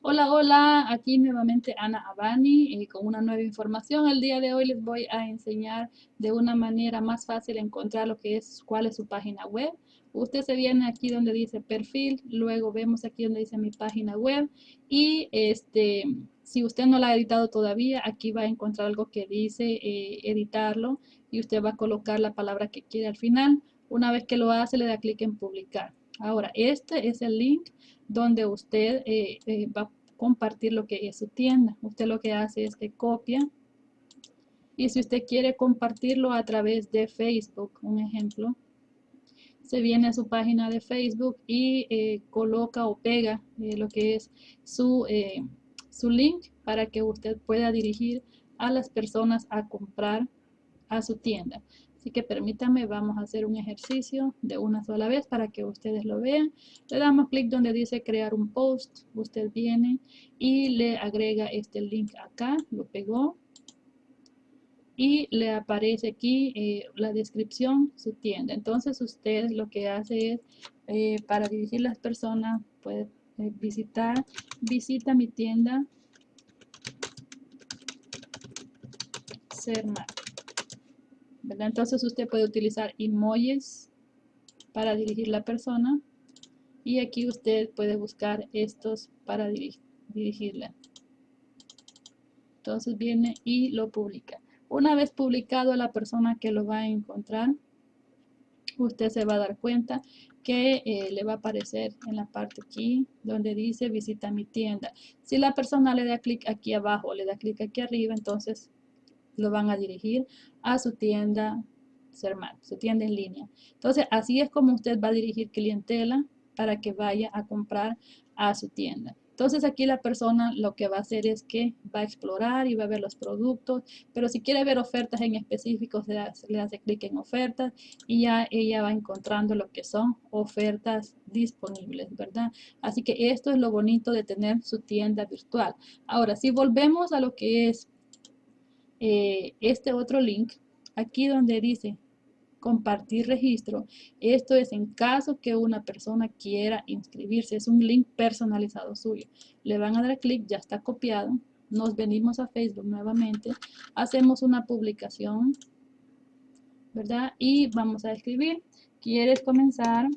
Hola, hola, aquí nuevamente Ana Abani eh, con una nueva información. El día de hoy les voy a enseñar de una manera más fácil encontrar lo que es, cuál es su página web. Usted se viene aquí donde dice perfil, luego vemos aquí donde dice mi página web y este, si usted no la ha editado todavía, aquí va a encontrar algo que dice eh, editarlo y usted va a colocar la palabra que quiere al final. Una vez que lo hace, le da clic en publicar. Ahora, este es el link donde usted eh, eh, va a compartir lo que es su tienda. Usted lo que hace es que copia y si usted quiere compartirlo a través de Facebook, un ejemplo, se viene a su página de Facebook y eh, coloca o pega lo que es su, su link para que usted pueda dirigir a las personas a comprar a su tienda. Así que permítame, vamos a hacer un ejercicio de una sola vez para que ustedes lo vean. Le damos clic donde dice crear un post. Usted viene y le agrega este link acá, lo pegó. Y le aparece aquí eh, la descripción, su tienda. Entonces usted lo que hace es, eh, para dirigir las personas, puede eh, visitar, visita mi tienda, Entonces usted puede utilizar emojis para dirigir la persona y aquí usted puede buscar estos para dirigirla. Entonces viene y lo publica. Una vez publicado la persona que lo va a encontrar, usted se va a dar cuenta que eh, le va a aparecer en la parte aquí donde dice visita mi tienda. Si la persona le da clic aquí abajo, le da clic aquí arriba, entonces lo van a dirigir a su tienda Sermat, su tienda en línea. Entonces, así es como usted va a dirigir clientela para que vaya a comprar a su tienda. Entonces aquí la persona lo que va a hacer es que va a explorar y va a ver los productos, pero si quiere ver ofertas en específicos, le hace, le hace clic en ofertas y ya ella va encontrando lo que son ofertas disponibles, ¿verdad? Así que esto es lo bonito de tener su tienda virtual. Ahora, si volvemos a lo que es eh, este otro link, aquí donde dice compartir registro, esto es en caso que una persona quiera inscribirse, es un link personalizado suyo. Le van a dar clic, ya está copiado, nos venimos a Facebook nuevamente, hacemos una publicación, ¿verdad? Y vamos a escribir, ¿quieres comenzar?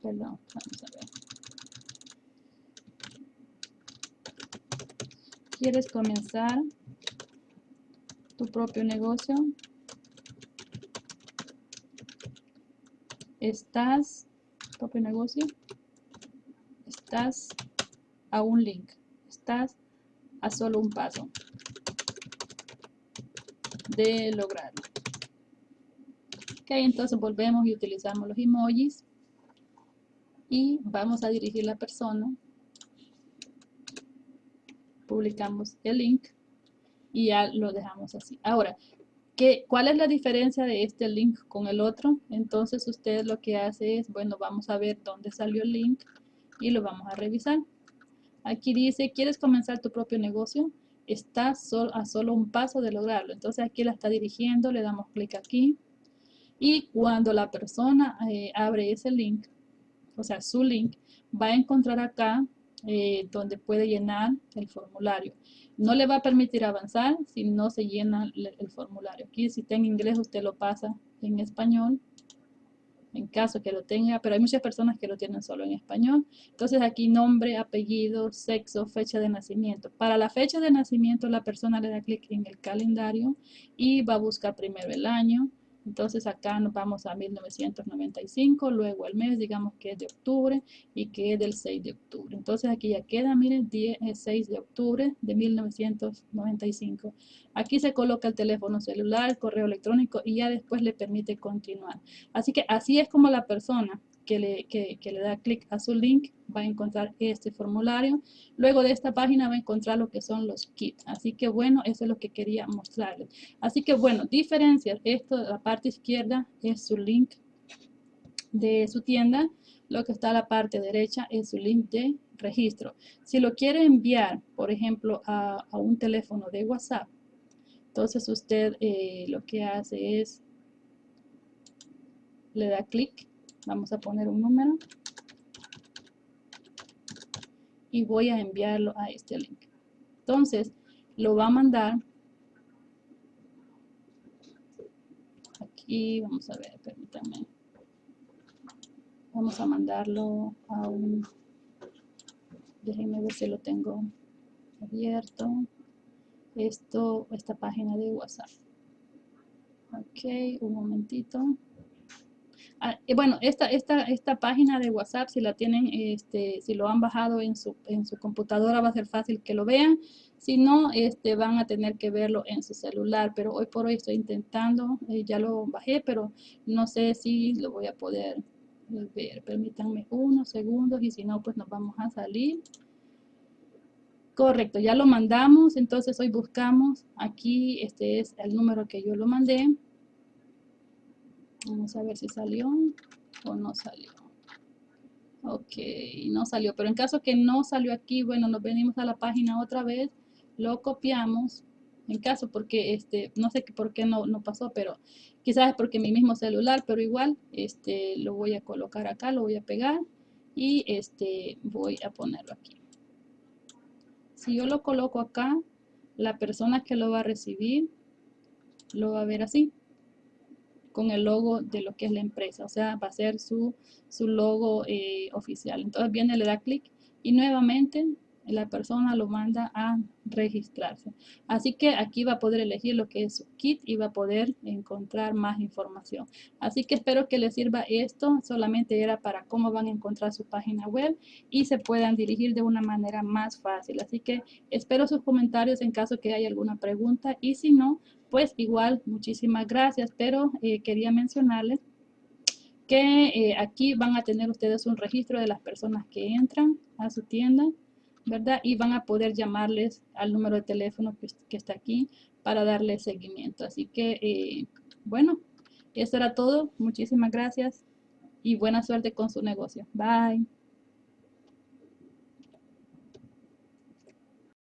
Perdón, vamos a ver. ¿Quieres comenzar tu propio negocio? ¿Estás, propio negocio? Estás a un link. Estás a solo un paso de lograrlo. Ok, entonces volvemos y utilizamos los emojis y vamos a dirigir la persona publicamos el link y ya lo dejamos así. Ahora, ¿qué, ¿cuál es la diferencia de este link con el otro? Entonces usted lo que hace es, bueno, vamos a ver dónde salió el link y lo vamos a revisar. Aquí dice, ¿quieres comenzar tu propio negocio? Está a solo un paso de lograrlo. Entonces aquí la está dirigiendo, le damos clic aquí. Y cuando la persona eh, abre ese link, o sea, su link, va a encontrar acá eh, donde puede llenar el formulario. No le va a permitir avanzar si no se llena el, formulario. Aquí si está en inglés usted lo pasa en español, en caso que lo tenga, pero hay muchas personas que lo tienen solo en español. Entonces aquí nombre, apellido, sexo, fecha de nacimiento. Para la fecha de nacimiento la persona le da clic en el calendario y va a buscar primero el año, entonces acá nos vamos a 1995, luego el mes, digamos que es de octubre y que es del 6 de octubre. Entonces aquí ya queda, miren, 6 eh, de octubre de 1995. Aquí se coloca el teléfono celular, el correo electrónico y ya después le permite continuar. Así que así es como la persona que le, da clic a su link va a encontrar este formulario. Luego de esta página va a encontrar lo que son los kits. Así que bueno, eso es lo que quería mostrarles. Así que bueno, diferencias. Esto de la parte izquierda es su link de su tienda. Lo que está a la parte derecha es su link de registro. Si lo quiere enviar, por ejemplo, a, un teléfono de WhatsApp, entonces usted eh, lo que hace es, le da clic Vamos a poner un número. y voy a enviarlo a este link. Entonces, lo va a mandar aquí, vamos a ver, permítanme. Vamos a mandarlo a un, déjenme ver si lo tengo abierto. Esto, esta página de WhatsApp. Ok, un momentito. Ah, bueno, esta, esta, esta página de WhatsApp, si la tienen, este, si lo han bajado en su, en su computadora, va a ser fácil que lo vean. Si no, este, van a tener que verlo en su celular. Pero hoy por hoy estoy intentando, eh, ya lo bajé, pero no sé si lo voy a poder ver. Permítanme unos segundos y si no, pues nos vamos a salir. Correcto, ya lo mandamos, entonces hoy buscamos, aquí este es el número que yo lo mandé. Vamos a ver si salió o no salió. Ok, no salió, pero en caso que no salió aquí, bueno, nos venimos a la página otra vez, lo copiamos, en caso porque, este, no sé por qué no, no pasó, pero quizás es porque mi mismo celular, pero igual, este, lo voy a colocar acá, lo voy a pegar y este, voy a ponerlo aquí. Si yo lo coloco acá, la persona que lo va a recibir lo va a ver así, con el logo de lo que es la empresa. O sea, va a ser su, su logo eh, oficial. Entonces viene, le da clic y nuevamente la persona lo manda a registrarse. Así que aquí va a poder elegir lo que es su kit y va a poder encontrar más información. Así que espero que les sirva esto. Solamente era para cómo van a encontrar su página web y se puedan dirigir de una manera más fácil. Así que espero sus comentarios en caso que haya alguna pregunta y si no, pues igual muchísimas gracias. Pero eh, quería mencionarles que eh, aquí van a tener ustedes un registro de las personas que entran a su tienda ¿verdad? Y van a poder llamarles al número de teléfono que, está aquí para darle seguimiento. Así que, eh, bueno, eso era todo. Muchísimas gracias y buena suerte con su negocio. Bye.